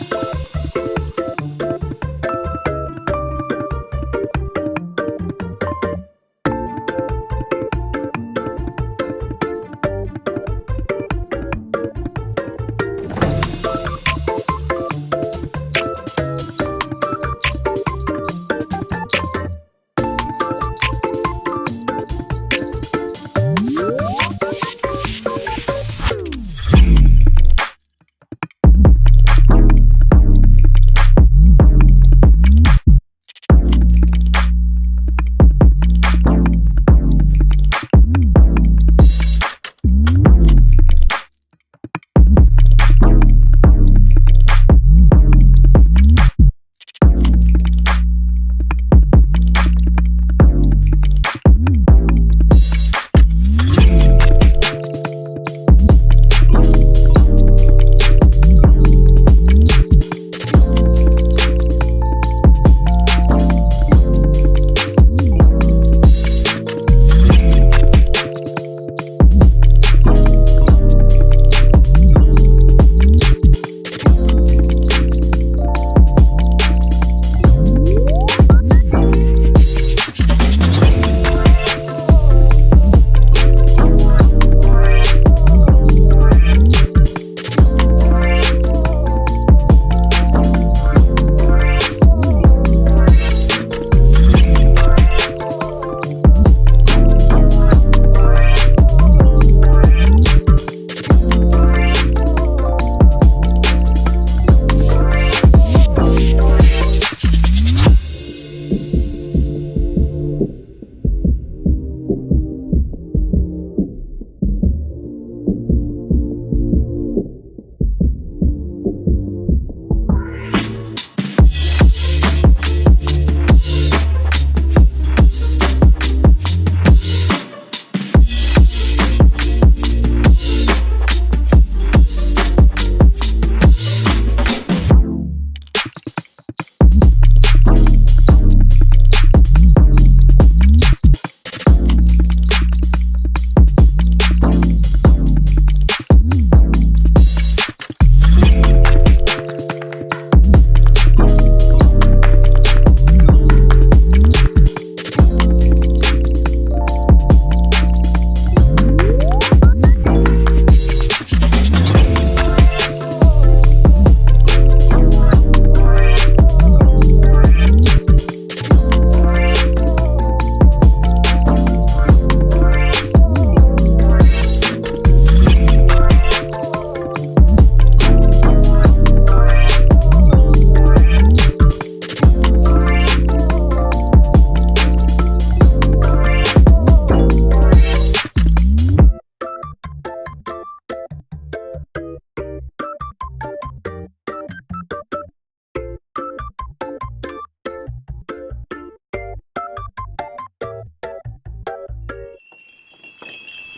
you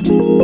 Thank